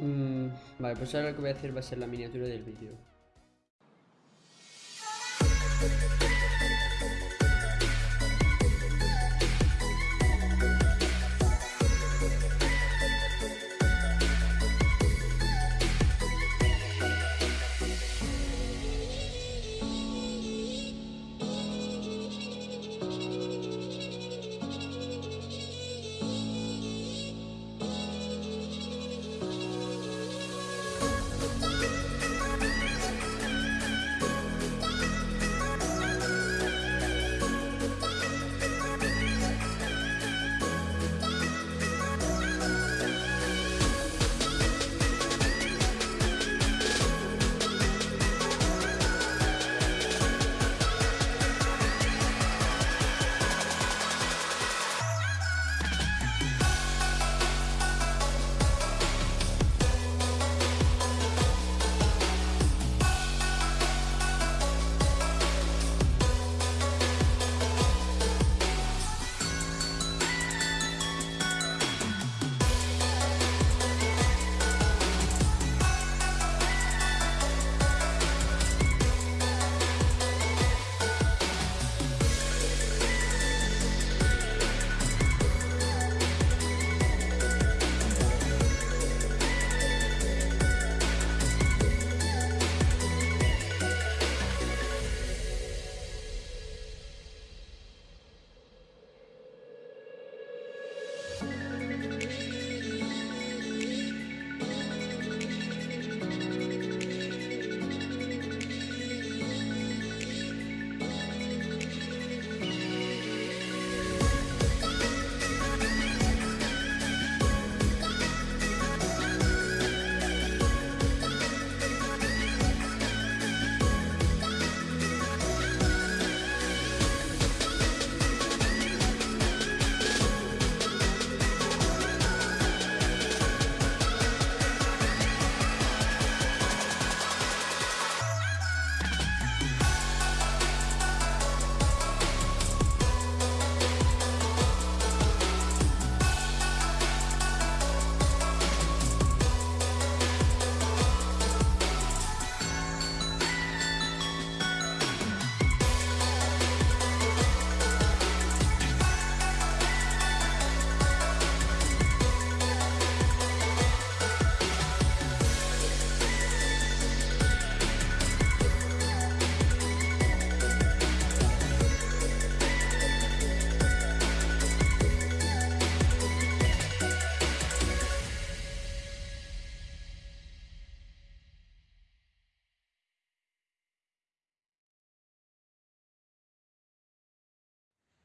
Mm, vale, pues ahora lo que voy a hacer va a ser la miniatura del vídeo.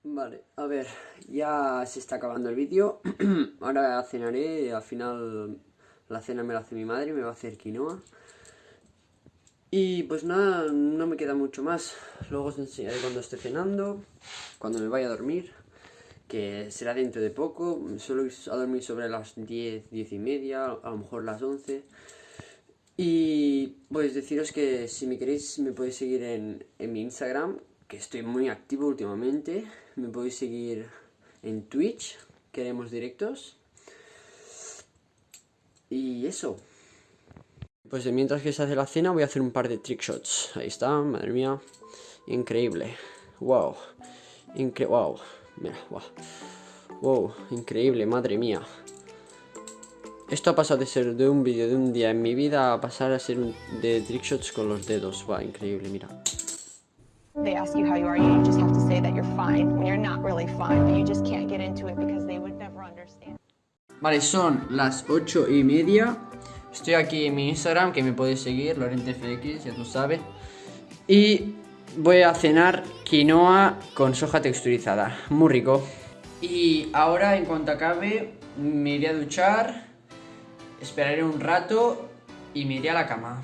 Vale, a ver, ya se está acabando el vídeo. Ahora cenaré, al final la cena me la hace mi madre, me va a hacer quinoa. Y pues nada, no me queda mucho más. Luego os enseñaré cuando esté cenando, cuando me vaya a dormir, que será dentro de poco. Suelo ir a dormir sobre las 10, 10 y media, a lo mejor las 11. Y pues deciros que si me queréis me podéis seguir en, en mi Instagram, que estoy muy activo últimamente. Me podéis seguir en Twitch, queremos directos. Y eso. Pues mientras que se hace la cena voy a hacer un par de trick shots. Ahí está, madre mía. Increíble. Wow. Incre wow. Mira, wow. Wow, increíble, madre mía. Esto ha pasado de ser de un vídeo de un día en mi vida a pasar a ser un, de trick shots con los dedos. Wow, increíble, mira. They ask you how you are, you just have to say that you're fine when you're not really fine, but you just can't get into it because they would never understand. Vale, son las 8 y media. Estoy aquí en mi Instagram, que me podéis seguir, LorentFX, ya tú sabes. Y voy a cenar quinoa con soja texturizada. Muy rico. Y ahora, en cuanto acabe, me iré a duchar, esperaré un rato y me iré a la cama.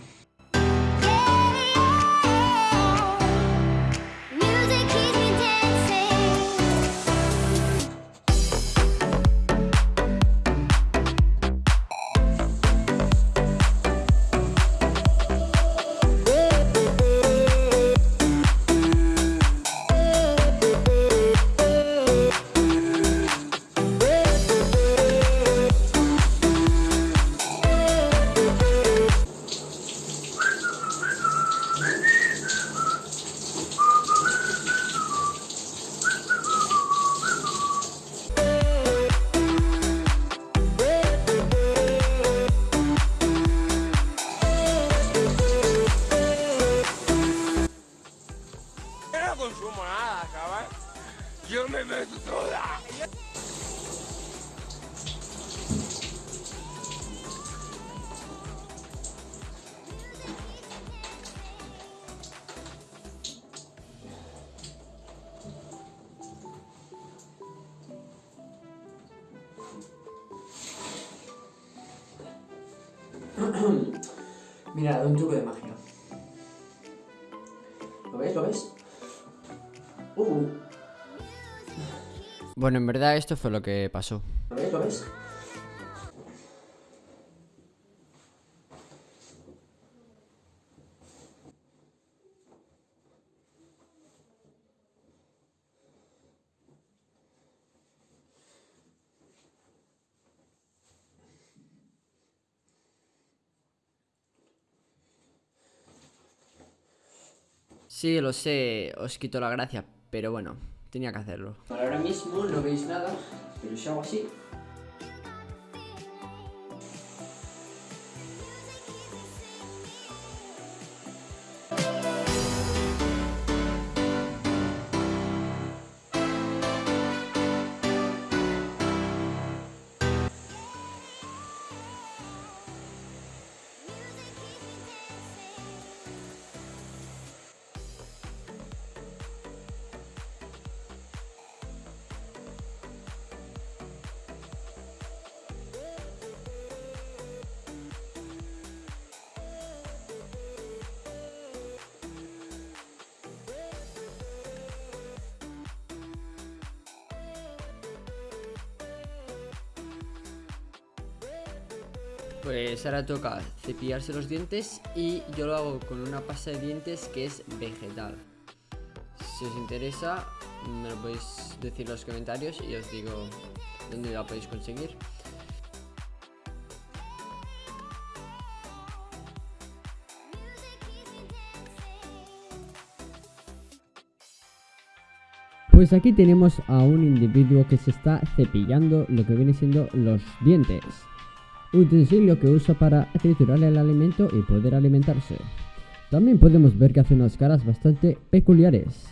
Mira, un truco de magia. ¿Lo ves? ¿Lo ves? Uh, Bueno, en verdad esto fue lo que pasó. ¿Lo ves? ¿Lo ves? Sí, lo sé, os quito la gracia, pero bueno, tenía que hacerlo. Ahora mismo no veis nada, pero si hago así. Pues ahora toca cepillarse los dientes y yo lo hago con una pasta de dientes que es vegetal. Si os interesa, me lo podéis decir en los comentarios y os digo dónde la podéis conseguir. Pues aquí tenemos a un individuo que se está cepillando lo que viene siendo los dientes. Utensilio que usa para triturar el alimento y poder alimentarse. También podemos ver que hace unas caras bastante peculiares.